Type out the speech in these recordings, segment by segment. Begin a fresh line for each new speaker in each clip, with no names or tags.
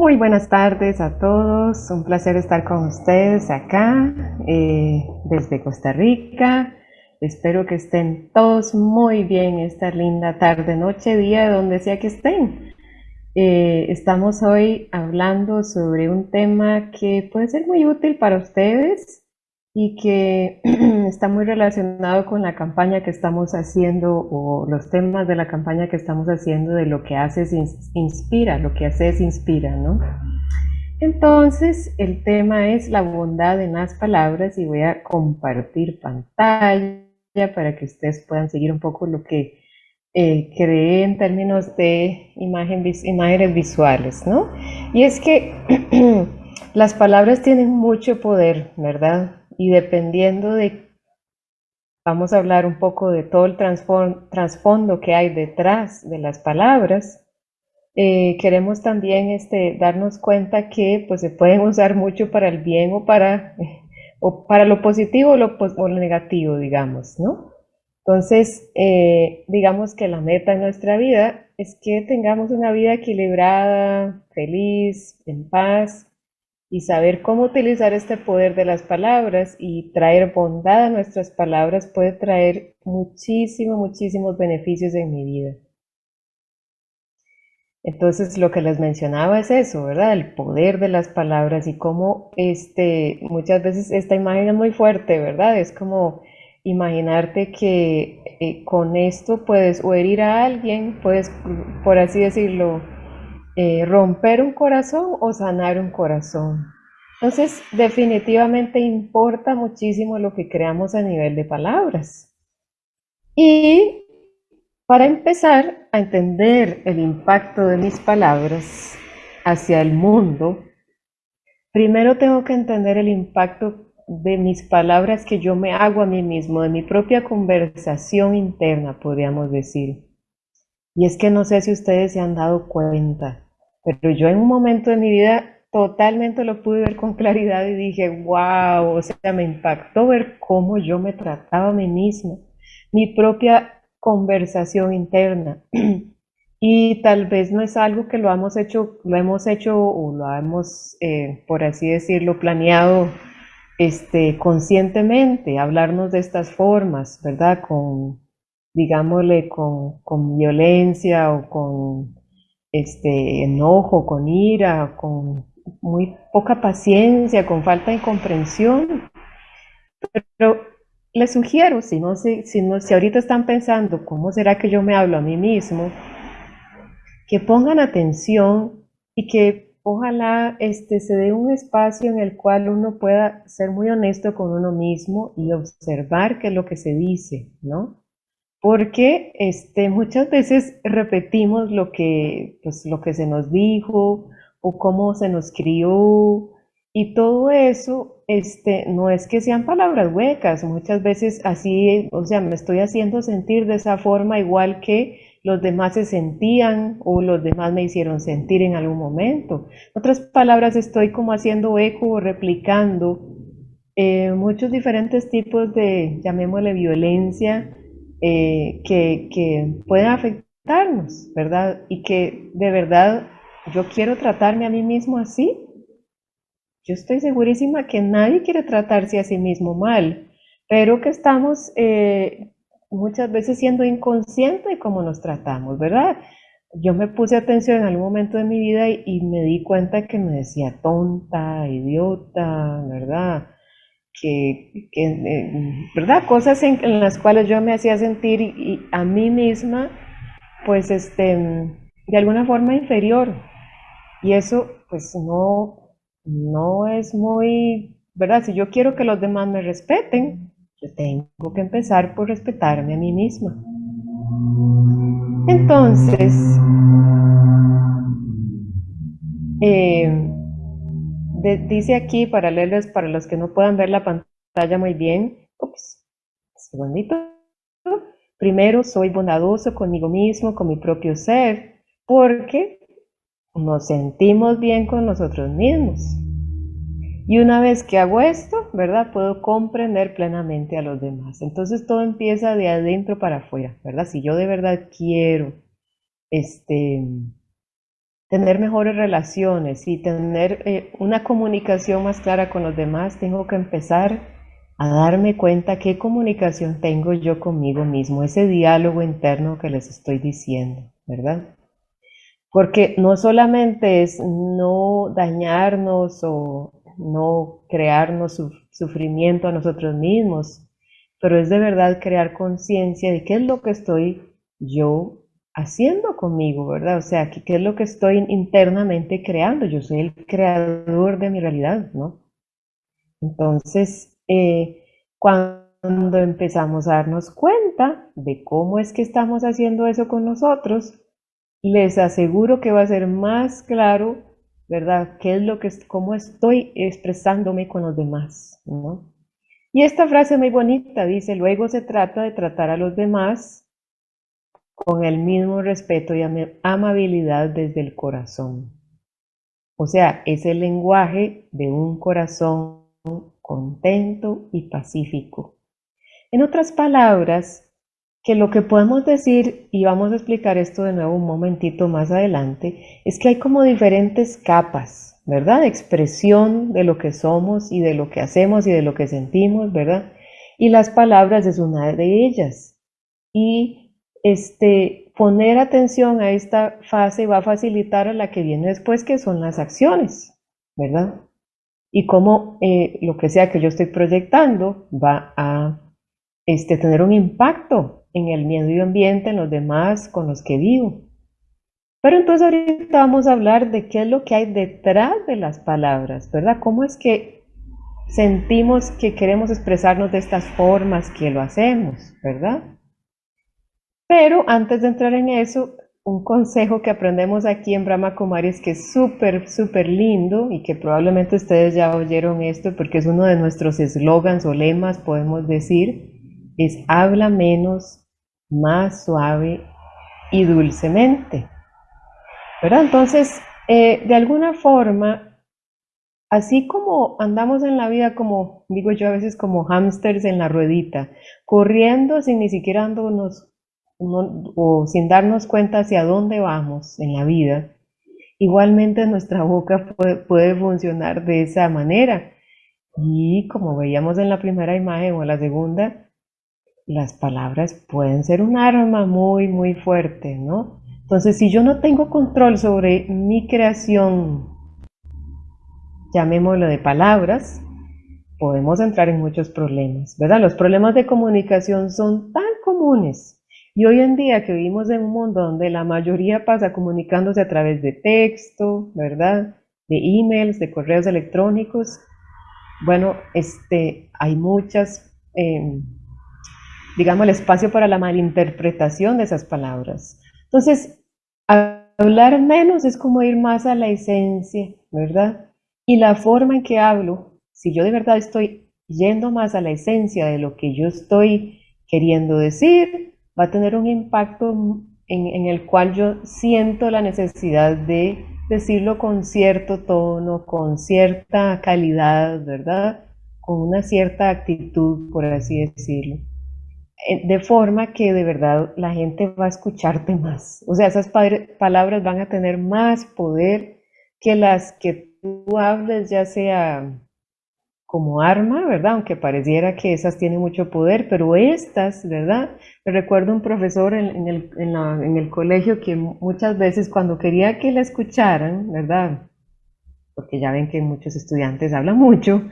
Muy buenas tardes a todos, un placer estar con ustedes acá eh, desde Costa Rica. Espero que estén todos muy bien esta linda tarde, noche, día, donde sea que estén. Eh, estamos hoy hablando sobre un tema que puede ser muy útil para ustedes y que está muy relacionado con la campaña que estamos haciendo o los temas de la campaña que estamos haciendo de lo que haces inspira, lo que haces inspira, ¿no? Entonces, el tema es la bondad en las palabras y voy a compartir pantalla para que ustedes puedan seguir un poco lo que eh, creé en términos de imágenes visuales, ¿no? Y es que las palabras tienen mucho poder, ¿verdad? Y dependiendo de, vamos a hablar un poco de todo el trasfondo que hay detrás de las palabras, eh, queremos también este, darnos cuenta que pues, se pueden usar mucho para el bien o para, o para lo positivo o lo, o lo negativo, digamos, ¿no? Entonces, eh, digamos que la meta en nuestra vida es que tengamos una vida equilibrada, feliz, en paz, y saber cómo utilizar este poder de las palabras y traer bondad a nuestras palabras puede traer muchísimos, muchísimos beneficios en mi vida. Entonces lo que les mencionaba es eso, ¿verdad? El poder de las palabras y cómo este, muchas veces esta imagen es muy fuerte, ¿verdad? Es como imaginarte que eh, con esto puedes o herir a alguien, puedes, por así decirlo, eh, romper un corazón o sanar un corazón. Entonces, definitivamente importa muchísimo lo que creamos a nivel de palabras. Y para empezar a entender el impacto de mis palabras hacia el mundo, primero tengo que entender el impacto de mis palabras que yo me hago a mí mismo, de mi propia conversación interna, podríamos decir. Y es que no sé si ustedes se han dado cuenta, pero yo en un momento de mi vida totalmente lo pude ver con claridad y dije, wow, o sea, me impactó ver cómo yo me trataba a mí misma, mi propia conversación interna. y tal vez no es algo que lo hemos hecho, lo hemos hecho o lo hemos, eh, por así decirlo, planeado este, conscientemente, hablarnos de estas formas, ¿verdad? Con, digámosle, con, con violencia o con este, enojo, con ira, con muy poca paciencia, con falta de comprensión. Pero les sugiero, si, no, si, si, no, si ahorita están pensando, ¿cómo será que yo me hablo a mí mismo? Que pongan atención y que ojalá este, se dé un espacio en el cual uno pueda ser muy honesto con uno mismo y observar qué es lo que se dice, ¿no? Porque este, muchas veces repetimos lo que, pues, lo que se nos dijo o cómo se nos crió y todo eso este, no es que sean palabras huecas, muchas veces así, o sea, me estoy haciendo sentir de esa forma igual que los demás se sentían o los demás me hicieron sentir en algún momento. En otras palabras, estoy como haciendo eco o replicando eh, muchos diferentes tipos de, llamémosle violencia, eh, que, que afectarnos, ¿verdad? Y que de verdad yo quiero tratarme a mí mismo así. Yo estoy segurísima que nadie quiere tratarse a sí mismo mal, pero que estamos eh, muchas veces siendo inconscientes de cómo nos tratamos, ¿verdad? Yo me puse atención en algún momento de mi vida y me di cuenta que me decía tonta, idiota, ¿verdad? Que, eh, ¿verdad? Cosas en, las cuales yo me hacía sentir y, a mí misma, pues, este, de alguna forma inferior. Y eso, pues, no, no es muy, ¿verdad? Si yo quiero que los demás me respeten, yo tengo que empezar por respetarme a mí misma. Entonces, eh, dice aquí, para leerles, para los que no puedan ver la pantalla muy bien, ups, segundito. Primero, soy bondadoso conmigo mismo, con mi propio ser, porque nos sentimos bien con nosotros mismos. Y una vez que hago esto, ¿verdad? Puedo comprender plenamente a los demás. Entonces todo empieza de adentro para afuera, ¿verdad? Si yo de verdad quiero este, tener mejores relaciones y tener eh, una comunicación más clara con los demás, tengo que empezar a darme cuenta qué comunicación tengo yo conmigo mismo, ese diálogo interno que les estoy diciendo, ¿verdad? Porque no solamente es no dañarnos o no crearnos sufrimiento a nosotros mismos, pero es de verdad crear conciencia de qué es lo que estoy yo haciendo conmigo, ¿verdad? O sea, qué es lo que estoy internamente creando. Yo soy el creador de mi realidad, ¿no? Entonces, eh, cuando empezamos a darnos cuenta de cómo es que estamos haciendo eso con nosotros, les aseguro que va a ser más claro, ¿verdad? ¿Qué es lo que, cómo estoy expresándome con los demás, ¿no? Y esta frase muy bonita dice, luego se trata de tratar a los demás con el mismo respeto y amabilidad desde el corazón. O sea, es el lenguaje de un corazón contento y pacífico. En otras palabras, que lo que podemos decir, y vamos a explicar esto de nuevo un momentito más adelante, es que hay como diferentes capas, ¿verdad? Expresión de lo que somos y de lo que hacemos y de lo que sentimos, ¿verdad? Y las palabras es una de ellas. Y este, poner atención a esta fase va a facilitar a la que viene después, que son las acciones, ¿verdad? Y cómo eh, lo que sea que yo estoy proyectando va a este, tener un impacto en el medio ambiente, en los demás con los que vivo. Pero entonces ahorita vamos a hablar de qué es lo que hay detrás de las palabras, ¿verdad? ¿Cómo es que sentimos que queremos expresarnos de estas formas que lo hacemos, ¿verdad? Pero antes de entrar en eso, un consejo que aprendemos aquí en Brahma Kumaris que es súper, súper lindo y que probablemente ustedes ya oyeron esto porque es uno de nuestros eslogans o lemas, podemos decir, es habla menos, más suave y dulcemente. ¿Verdad? Entonces, eh, de alguna forma, así como andamos en la vida como, digo yo a veces como hámsters en la ruedita, corriendo sin ni siquiera dándonos o sin darnos cuenta hacia dónde vamos en la vida, igualmente nuestra boca puede, puede funcionar de esa manera. Y como veíamos en la primera imagen o la segunda, las palabras pueden ser un arma muy, muy fuerte, ¿no? Entonces, si yo no tengo control sobre mi creación, llamémoslo de palabras, podemos entrar en muchos problemas, ¿verdad? Los problemas de comunicación son tan comunes. Y hoy en día que vivimos en un mundo donde la mayoría pasa comunicándose a través de texto, ¿verdad? De emails, de correos electrónicos, bueno, este, hay muchas... Em, digamos, el espacio para la malinterpretación de esas palabras. Entonces, hablar menos es como ir más a la esencia, ¿verdad? Y la forma en que hablo, si yo de verdad estoy yendo más a la esencia de lo que yo estoy queriendo decir, va a tener un impacto en, el cual yo siento la necesidad de decirlo con cierto tono, con cierta calidad, ¿verdad? Con una cierta actitud, por así decirlo. Eh, de forma que de verdad la gente va a escucharte más. O sea, esas palabras van a tener más poder que las que tú hables, ya sea como arma, ¿verdad? Aunque pareciera que esas tienen mucho poder, pero estas, ¿verdad? Recuerdo un profesor en, el, en el colegio que muchas veces cuando quería que la escucharan, ¿verdad? Porque ya ven que muchos estudiantes hablan mucho,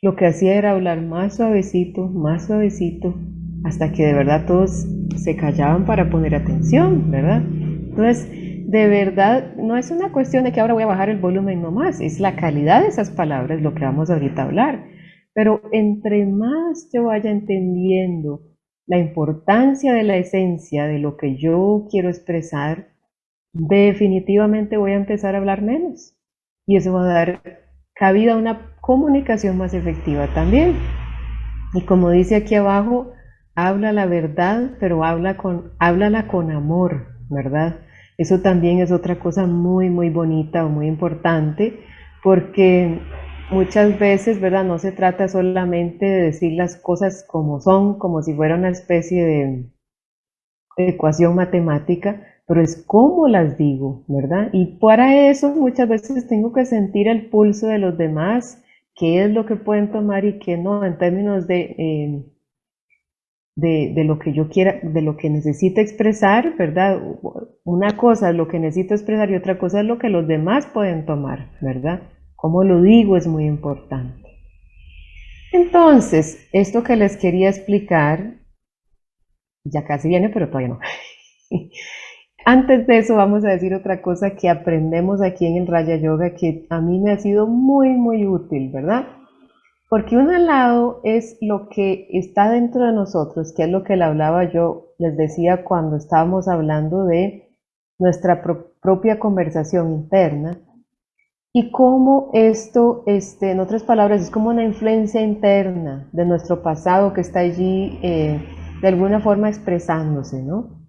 lo que hacía era hablar más suavecito, más suavecito, hasta que de verdad todos se callaban para poner atención, ¿verdad? Entonces, de verdad, no es una cuestión de que ahora voy a bajar el volumen nomás, es la calidad de esas palabras lo que vamos ahorita a hablar. Pero entre más yo vaya entendiendo la importancia de la esencia de lo que yo quiero expresar, definitivamente voy a empezar a hablar menos. Y eso va a dar cabida a una comunicación más efectiva también. Y como dice aquí abajo, habla la verdad, pero habla con, háblala con amor, ¿verdad? Eso también es otra cosa muy, muy bonita o muy importante, porque muchas veces, ¿verdad? No se trata solamente de decir las cosas como son, como si fuera una especie de ecuación matemática, pero es cómo las digo, ¿verdad? Y para eso muchas veces tengo que sentir el pulso de los demás, qué es lo que pueden tomar y qué no, en términos de, eh, de, lo que yo quiera, de lo que necesito expresar, ¿verdad? Una cosa es lo que necesito expresar y otra cosa es lo que los demás pueden tomar, ¿verdad? Cómo lo digo es muy importante. Entonces, esto que les quería explicar, ya casi viene, pero todavía no. Antes de eso vamos a decir otra cosa que aprendemos aquí en el Raya Yoga que a mí me ha sido muy, muy útil, ¿verdad? Porque un lado es lo que está dentro de nosotros, que es lo que le hablaba yo, les decía cuando estábamos hablando de nuestra propia conversación interna y cómo esto, este, en otras palabras, es como una influencia interna de nuestro pasado que está allí eh, de alguna forma expresándose, ¿no?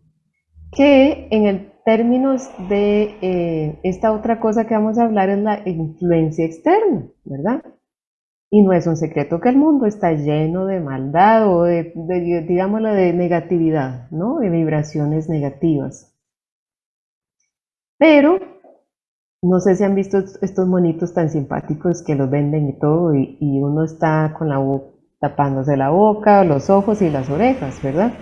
que en el términos de eh, esta otra cosa que vamos a hablar es la influencia externa, ¿verdad? Y no es un secreto que el mundo está lleno de maldad o de, digámoslo, de negatividad, ¿no? De vibraciones negativas. Pero, no sé si han visto estos monitos tan simpáticos que los venden y todo, y, uno está con la tapándose la boca, los ojos y las orejas, ¿verdad?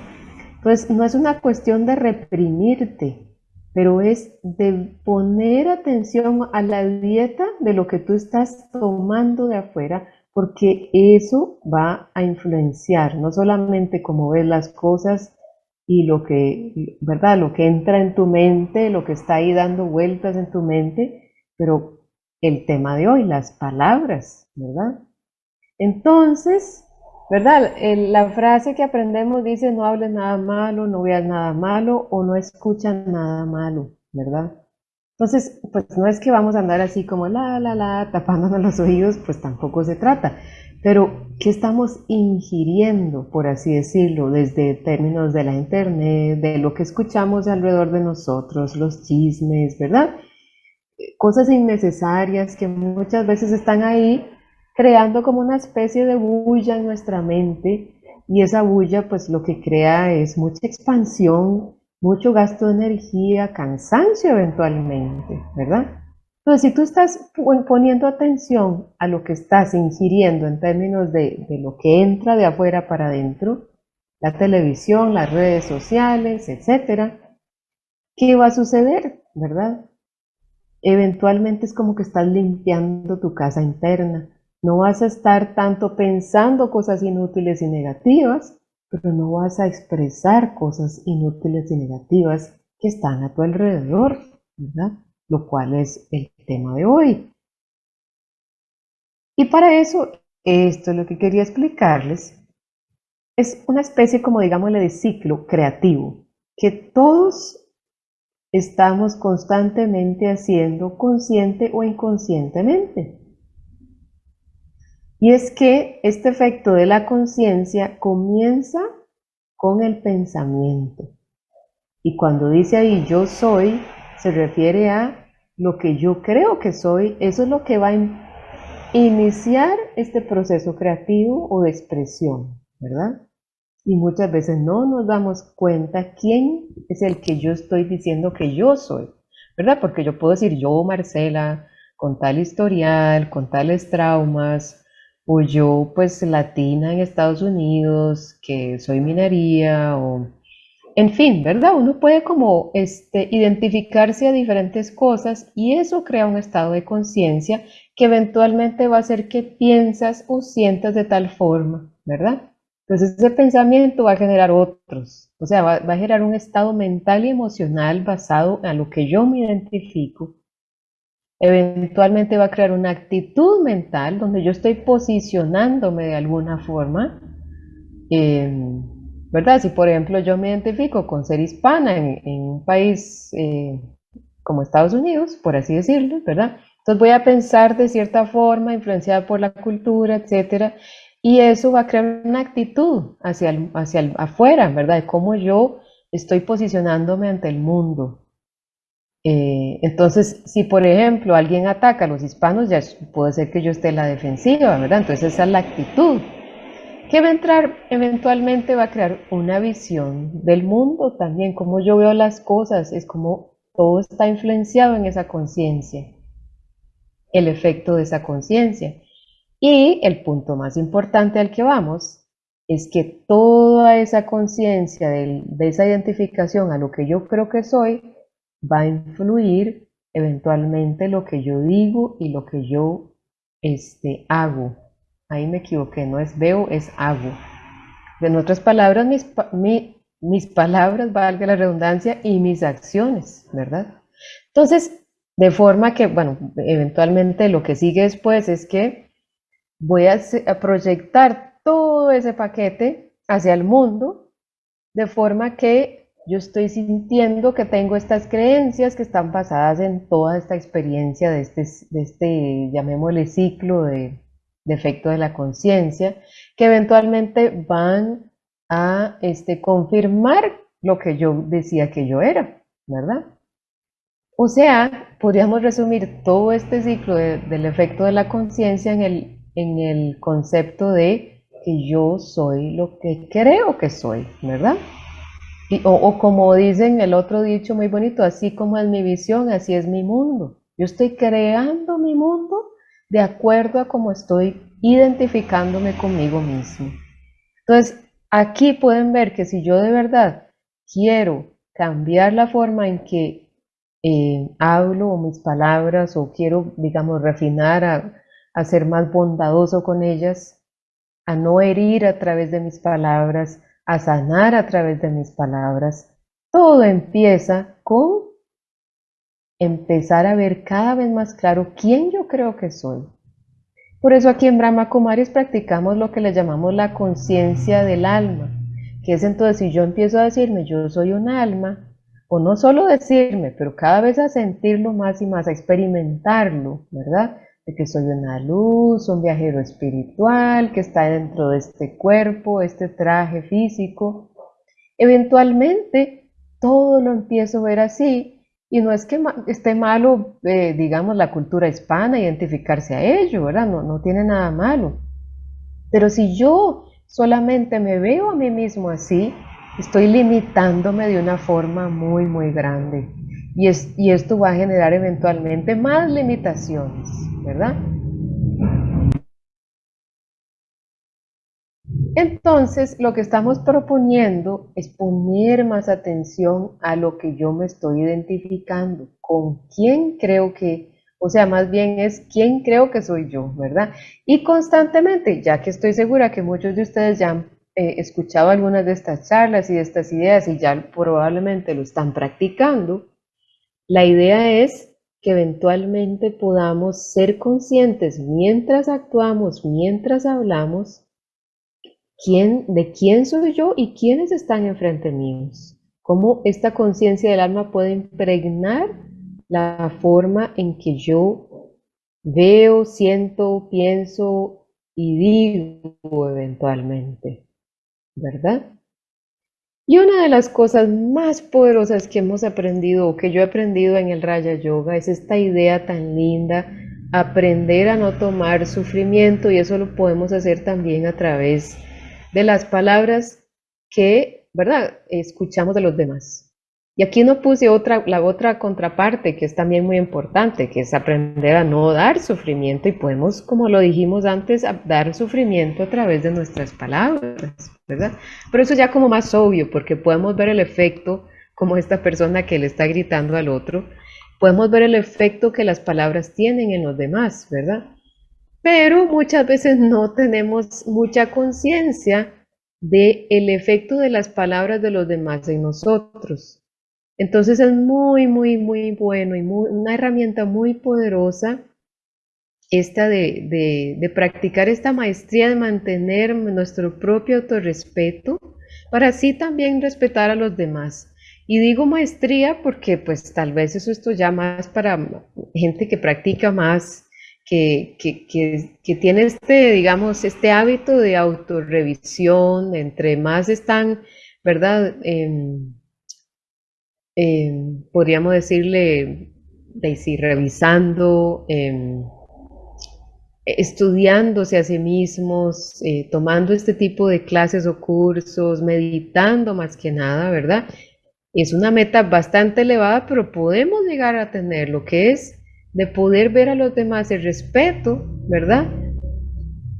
Entonces, no es una cuestión de reprimirte, pero es de poner atención a la dieta de lo que tú estás tomando de afuera, porque eso va a influenciar no solamente cómo ves las cosas y lo que, ¿verdad? Lo que entra en tu mente, lo que está ahí dando vueltas en tu mente, pero el tema de hoy, las palabras, ¿verdad? Entonces, ¿Verdad? la frase que aprendemos dice no hables nada malo, no veas nada malo o no escuchas nada malo, ¿verdad? Entonces, pues no es que vamos a andar así como la, la, la, tapándonos los oídos, pues tampoco se trata. Pero, ¿qué estamos ingiriendo, por así decirlo, desde términos de la internet, de lo que escuchamos alrededor de nosotros, los chismes, ¿verdad? Cosas innecesarias que muchas veces están ahí creando como una especie de bulla en nuestra mente y esa bulla pues lo que crea es mucha expansión, mucho gasto de energía, cansancio eventualmente, ¿verdad? Entonces, si tú estás poniendo atención a lo que estás ingiriendo en términos de, de lo que entra de afuera para adentro, la televisión, las redes sociales, etcétera, ¿qué va a suceder, verdad? Eventualmente es como que estás limpiando tu casa interna, no vas a estar tanto pensando cosas inútiles y negativas, pero no vas a expresar cosas inútiles y negativas que están a tu alrededor, ¿verdad? Lo cual es el tema de hoy. Y para eso, esto es lo que quería explicarles. Es una especie, como digámosle, de ciclo creativo que todos estamos constantemente haciendo consciente o inconscientemente. Y es que este efecto de la conciencia comienza con el pensamiento. Y cuando dice ahí yo soy, se refiere a lo que yo creo que soy, eso es lo que va a iniciar este proceso creativo o de expresión, ¿verdad? Y muchas veces no nos damos cuenta quién es el que yo estoy diciendo que yo soy, ¿verdad? Porque yo puedo decir yo, Marcela, con tal historial, con tales traumas, o yo pues latina en Estados Unidos, que soy minería, o en fin, ¿verdad? Uno puede como este, identificarse a diferentes cosas y eso crea un estado de conciencia que eventualmente va a hacer que piensas o sientas de tal forma, ¿verdad? Entonces ese pensamiento va a generar otros, o sea, va, va a generar un estado mental y emocional basado en lo que yo me identifico eventualmente va a crear una actitud mental donde yo estoy posicionándome de alguna forma. ¿Verdad? Si por ejemplo yo me identifico con ser hispana en, un país eh, como Estados Unidos, por así decirlo, ¿verdad? Entonces voy a pensar de cierta forma, influenciada por la cultura, etcétera, y eso va a crear una actitud hacia, hacia afuera, ¿verdad? De cómo yo estoy posicionándome ante el mundo. Eh, entonces, si por ejemplo alguien ataca a los hispanos, ya puede ser que yo esté en la defensiva, ¿verdad? Entonces esa es la actitud que va a entrar, eventualmente va a crear una visión del mundo también, como yo veo las cosas, es como todo está influenciado en esa conciencia, el efecto de esa conciencia. Y el punto más importante al que vamos es que toda esa conciencia de, esa identificación a lo que yo creo que soy va a influir eventualmente lo que yo digo y lo que yo este, hago. Ahí me equivoqué, no es veo, es hago. En otras palabras, mis, mis palabras, valga la redundancia, y mis acciones, ¿verdad? Entonces, de forma que, bueno, eventualmente lo que sigue después es que voy a proyectar todo ese paquete hacia el mundo, de forma que yo estoy sintiendo que tengo estas creencias que están basadas en toda esta experiencia de este, de este llamémosle ciclo de, de efecto de la conciencia, que eventualmente van a este, confirmar lo que yo decía que yo era, ¿verdad? O sea, podríamos resumir todo este ciclo del efecto de la conciencia en el, en el concepto de que yo soy lo que creo que soy, ¿verdad? O, como dicen el otro dicho muy bonito, así como es mi visión, así es mi mundo. Yo estoy creando mi mundo de acuerdo a cómo estoy identificándome conmigo mismo. Entonces, aquí pueden ver que si yo de verdad quiero cambiar la forma en que eh, hablo o mis palabras o quiero, digamos, refinar a, a ser más bondadoso con ellas, a no herir a través de mis palabras, a sanar a través de mis palabras, todo empieza con empezar a ver cada vez más claro quién yo creo que soy. Por eso aquí en Brahma Kumaris practicamos lo que le llamamos la conciencia del alma, que es entonces si yo empiezo a decirme yo soy un alma, o no solo decirme, pero cada vez a sentirlo más y más, a experimentarlo, ¿verdad? De que soy una luz, un viajero espiritual que está dentro de este cuerpo, este traje físico. Eventualmente todo lo empiezo a ver así y no es que esté malo, eh, digamos, la cultura hispana, identificarse a ello, ¿verdad? No, tiene nada malo. Pero si yo solamente me veo a mí mismo así, estoy limitándome de una forma muy, muy grande. Y esto va a generar eventualmente más limitaciones, ¿verdad? Entonces, lo que estamos proponiendo es poner más atención a lo que yo me estoy identificando, con quién creo que, o sea, más bien es quién creo que soy yo, ¿verdad? Y constantemente, ya que estoy segura que muchos de ustedes ya han eh, escuchado algunas de estas charlas y de estas ideas y ya probablemente lo están practicando, la idea es que eventualmente podamos ser conscientes mientras actuamos, mientras hablamos, quién, de quién soy yo y quiénes están enfrente míos. Cómo esta conciencia del alma puede impregnar la forma en que yo veo, siento, pienso y digo eventualmente, ¿verdad? Y una de las cosas más poderosas que hemos aprendido o que yo he aprendido en el Raya Yoga es esta idea tan linda, aprender a no tomar sufrimiento y eso lo podemos hacer también a través de las palabras que, ¿verdad?, escuchamos de los demás. Y aquí no puse otra, la otra contraparte que es también muy importante, que es aprender a no dar sufrimiento y podemos, como lo dijimos antes, dar sufrimiento a través de nuestras palabras, ¿verdad? Pero eso ya como más obvio, porque podemos ver el efecto, como esta persona que le está gritando al otro, podemos ver el efecto que las palabras tienen en los demás, ¿verdad? pero muchas veces no tenemos mucha conciencia del el efecto de las palabras de los demás en nosotros. Entonces es muy, muy, muy bueno y una herramienta muy poderosa esta de, de, practicar esta maestría de mantener nuestro propio autorrespeto para así también respetar a los demás. Y digo maestría porque pues tal vez eso esto ya más para gente que practica más que, que, tiene este, digamos, este hábito de autorrevisión, entre más están, ¿verdad? Podríamos decirle, Daisy, revisando, estudiándose a sí mismos, eh, tomando este tipo de clases o cursos, meditando más que nada, ¿verdad? Es una meta bastante elevada, pero podemos llegar a tener lo que es de poder ver a los demás el respeto, ¿verdad?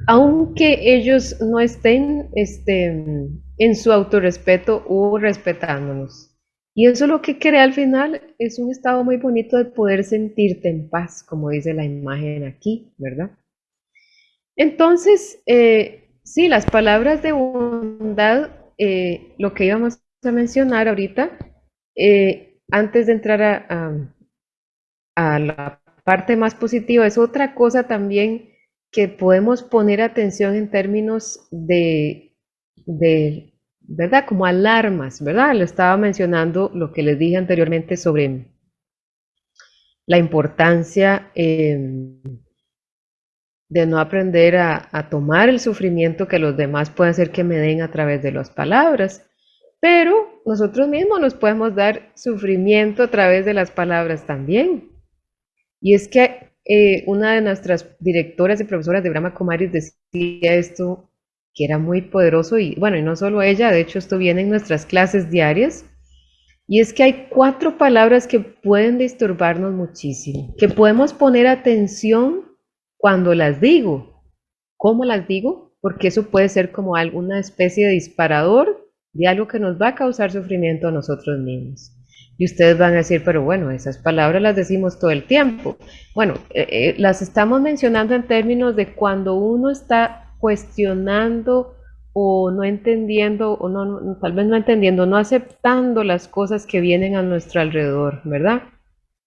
Aunque ellos no estén este, en su autorrespeto o respetándonos. Y eso lo que crea al final es un estado muy bonito de poder sentirte en paz, como dice la imagen aquí, ¿verdad? Entonces, eh, sí, las palabras de bondad, eh, lo que íbamos a mencionar ahorita, eh, antes de entrar a, a, la parte más positiva, es otra cosa también que podemos poner atención en términos de, de ¿verdad? Como alarmas, ¿verdad? Le estaba mencionando lo que les dije anteriormente sobre la importancia de no aprender a, tomar el sufrimiento que los demás pueden hacer que me den a través de las palabras. Pero nosotros mismos nos podemos dar sufrimiento a través de las palabras también. Y es que eh, una de nuestras directoras y profesoras de Brahma Kumaris decía esto que era muy poderoso y bueno, y no solo ella, de hecho esto viene en nuestras clases diarias, y es que hay cuatro palabras que pueden disturbarnos muchísimo, que podemos poner atención cuando las digo. ¿Cómo las digo? Porque eso puede ser como alguna especie de disparador de algo que nos va a causar sufrimiento a nosotros mismos. Y ustedes van a decir, pero bueno, esas palabras las decimos todo el tiempo. Bueno, eh, eh, las estamos mencionando en términos de cuando uno está cuestionando o no entendiendo, o no, tal vez no entendiendo, no aceptando las cosas que vienen a nuestro alrededor, ¿verdad?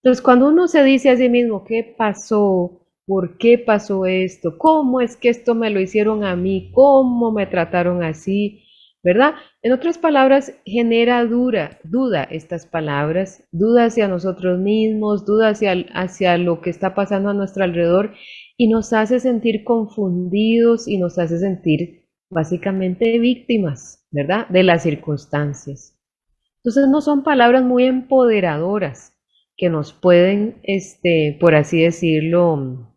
Entonces, cuando uno se dice a sí mismo, ¿qué pasó? ¿Por qué pasó esto? ¿Cómo es que esto me lo hicieron a mí? ¿Cómo me trataron así? ¿Verdad? En otras palabras, genera dura, duda estas palabras, duda hacia nosotros mismos, duda hacia, hacia lo que está pasando a nuestro alrededor y nos hace sentir confundidos y nos hace sentir básicamente víctimas, ¿verdad? De las circunstancias. Entonces no son palabras muy empoderadoras que nos pueden, este, por así decirlo,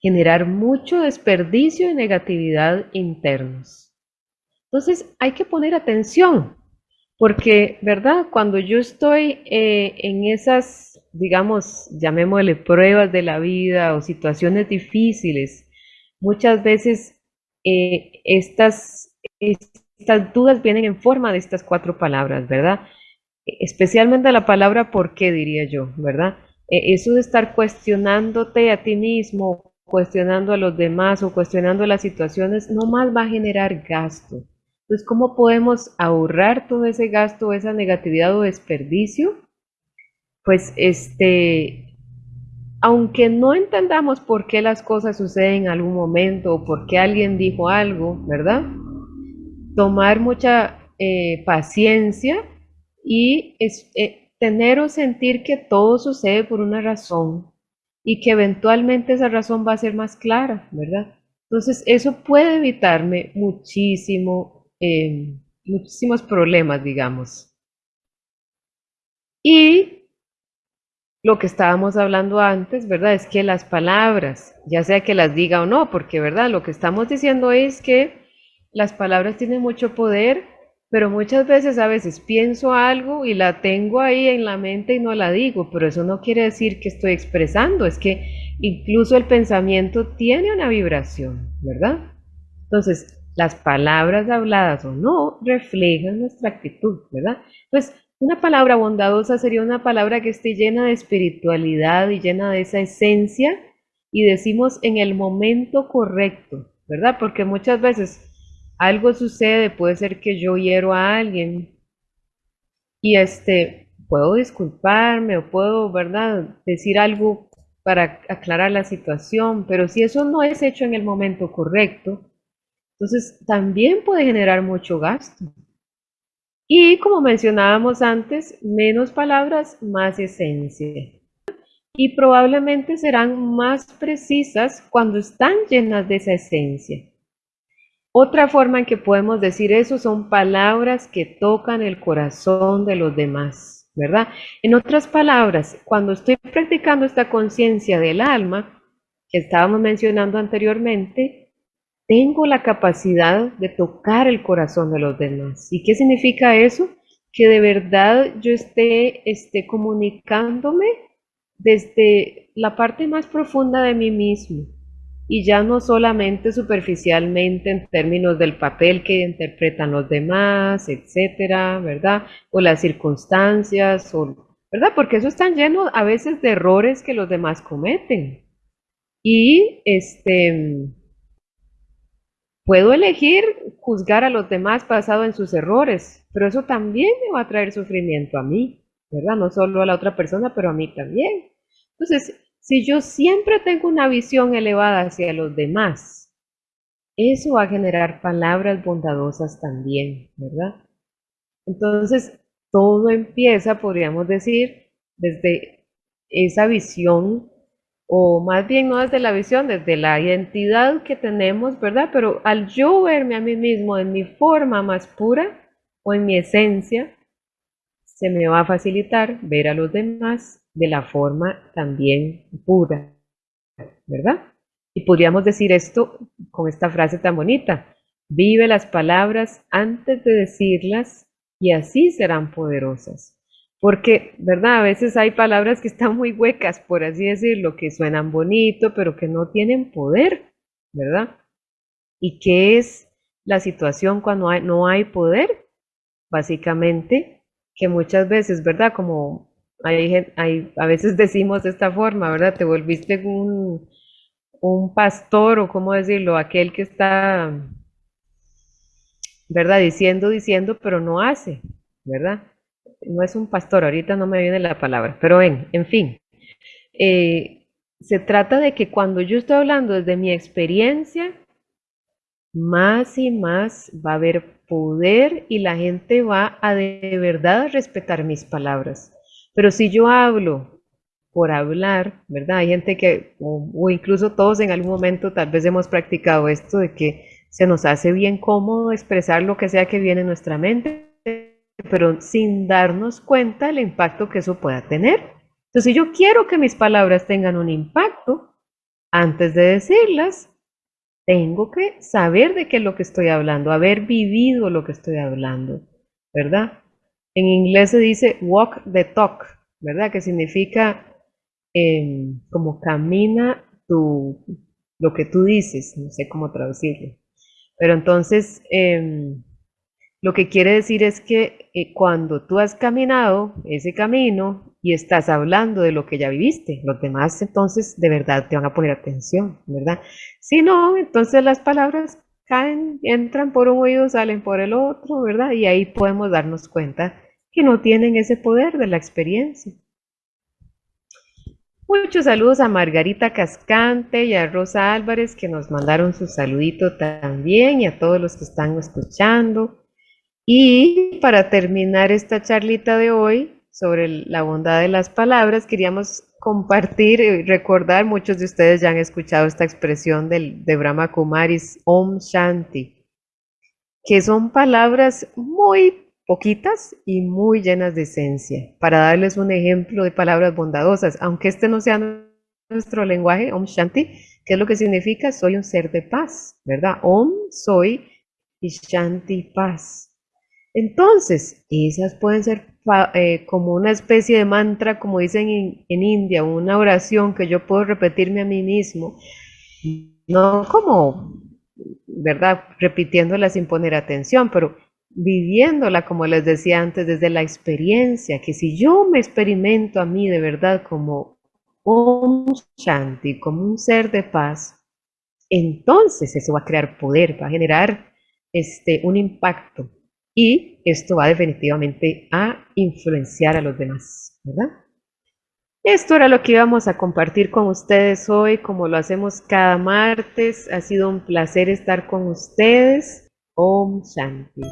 generar mucho desperdicio y negatividad internos. Entonces hay que poner atención, porque, ¿verdad? Cuando yo estoy eh, en esas, digamos, llamémosle pruebas de la vida o situaciones difíciles, muchas veces eh, estas, estas dudas vienen en forma de estas cuatro palabras, ¿verdad? Especialmente la palabra por qué, diría yo, ¿verdad? E, eso de estar cuestionándote a ti mismo, cuestionando a los demás o cuestionando las situaciones, no más va a generar gasto. Entonces, ¿cómo podemos ahorrar todo ese gasto, esa negatividad o desperdicio? Pues este, aunque no entendamos por qué las cosas suceden en algún momento o por qué alguien dijo algo, ¿verdad? Tomar mucha eh, paciencia y eh, tener o sentir que todo sucede por una razón y que eventualmente esa razón va a ser más clara, ¿verdad? Entonces, eso puede evitarme muchísimo, eh, muchísimos problemas, digamos. Y lo que estábamos hablando antes, ¿verdad? Es que las palabras, ya sea que las diga o no, porque, ¿verdad? Lo que estamos diciendo es que las palabras tienen mucho poder pero muchas veces, a veces pienso algo y la tengo ahí en la mente y no la digo, pero eso no quiere decir que estoy expresando, es que incluso el pensamiento tiene una vibración, ¿verdad? Entonces, las palabras habladas o no reflejan nuestra actitud, ¿verdad? Pues una palabra bondadosa sería una palabra que esté llena de espiritualidad y llena de esa esencia y decimos en el momento correcto, ¿verdad? Porque muchas veces algo sucede, puede ser que yo hiero a alguien y este, puedo disculparme o puedo, ¿verdad?, decir algo para aclarar la situación, pero si eso no es hecho en el momento correcto, entonces también puede generar mucho gasto. Y como mencionábamos antes, menos palabras, más esencia. Y probablemente serán más precisas cuando están llenas de esa esencia. Otra forma en que podemos decir eso son palabras que tocan el corazón de los demás, ¿verdad? En otras palabras, cuando estoy practicando esta conciencia del alma, que estábamos mencionando anteriormente, tengo la capacidad de tocar el corazón de los demás. ¿Y qué significa eso? Que de verdad yo esté, esté comunicándome desde la parte más profunda de mí mismo y ya no solamente superficialmente en términos del papel que interpretan los demás, etcétera, ¿verdad? O las circunstancias, o, ¿verdad? Porque eso está lleno a veces de errores que los demás cometen. Y este puedo elegir juzgar a los demás basado en sus errores, pero eso también me va a traer sufrimiento a mí, ¿verdad? No solo a la otra persona, pero a mí también. Entonces, si yo siempre tengo una visión elevada hacia los demás, eso va a generar palabras bondadosas también, ¿verdad? Entonces, todo empieza, podríamos decir, desde esa visión, o más bien no desde la visión, desde la identidad que tenemos, ¿verdad? Pero al yo verme a mí mismo en mi forma más pura o en mi esencia, se me va a facilitar ver a los demás de la forma también pura, ¿verdad? Y podríamos decir esto con esta frase tan bonita, vive las palabras antes de decirlas y así serán poderosas. Porque, ¿verdad? A veces hay palabras que están muy huecas, por así decirlo, que suenan bonito, pero que no tienen poder, ¿verdad? ¿Y qué es la situación cuando no hay poder? Básicamente, que muchas veces, ¿verdad? Como hay, a veces decimos de esta forma, ¿verdad? Te volviste un, un pastor o cómo decirlo, aquel que está, ¿verdad? Diciendo, diciendo, pero no hace, ¿verdad? No es un pastor, ahorita no me viene la palabra, pero ven, en fin. Eh, se trata de que cuando yo estoy hablando desde mi experiencia, más y más va a haber poder y la gente va a de verdad respetar mis palabras. Pero si yo hablo por hablar, ¿verdad? Hay gente que, o, incluso todos en algún momento tal vez hemos practicado esto de que se nos hace bien cómodo expresar lo que sea que viene en nuestra mente, pero sin darnos cuenta del impacto que eso pueda tener. Entonces, si yo quiero que mis palabras tengan un impacto, antes de decirlas, tengo que saber de qué es lo que estoy hablando, haber vivido lo que estoy hablando, ¿verdad? En inglés se dice walk the talk, ¿verdad? Que significa em, como camina tu, lo que tú dices, no sé cómo traducirlo. Pero entonces, em, lo que quiere decir es que eh, cuando tú has caminado ese camino y estás hablando de lo que ya viviste, los demás entonces de verdad te van a poner atención, ¿verdad? Si no, entonces las palabras caen, entran por un oído, salen por el otro, ¿verdad? Y ahí podemos darnos cuenta que no tienen ese poder de la experiencia. Muchos saludos a Margarita Cascante y a Rosa Álvarez que nos mandaron su saludito también y a todos los que están escuchando. Y para terminar esta charlita de hoy sobre la bondad de las palabras, queríamos compartir y recordar, muchos de ustedes ya han escuchado esta expresión del, de Brahma Kumaris, Om Shanti, que son palabras muy poquitas y muy llenas de esencia. Para darles un ejemplo de palabras bondadosas, aunque este no sea nuestro lenguaje, Om Shanti, ¿qué es lo que significa? Soy un ser de paz, ¿verdad? Om, soy y Shanti, paz. Entonces, esas pueden ser eh, como una especie de mantra, como dicen en, India, una oración que yo puedo repetirme a mí mismo, no como, ¿verdad? Repitiéndola sin poner atención, pero viviéndola, como les decía antes, desde la experiencia, que si yo me experimento a mí de verdad como un Shanti, como un ser de paz, entonces eso va a crear poder, va a generar este, un impacto y esto va definitivamente a influenciar a los demás, ¿verdad? Esto era lo que íbamos a compartir con ustedes hoy, como lo hacemos cada martes. Ha sido un placer estar con ustedes. Om Shanti.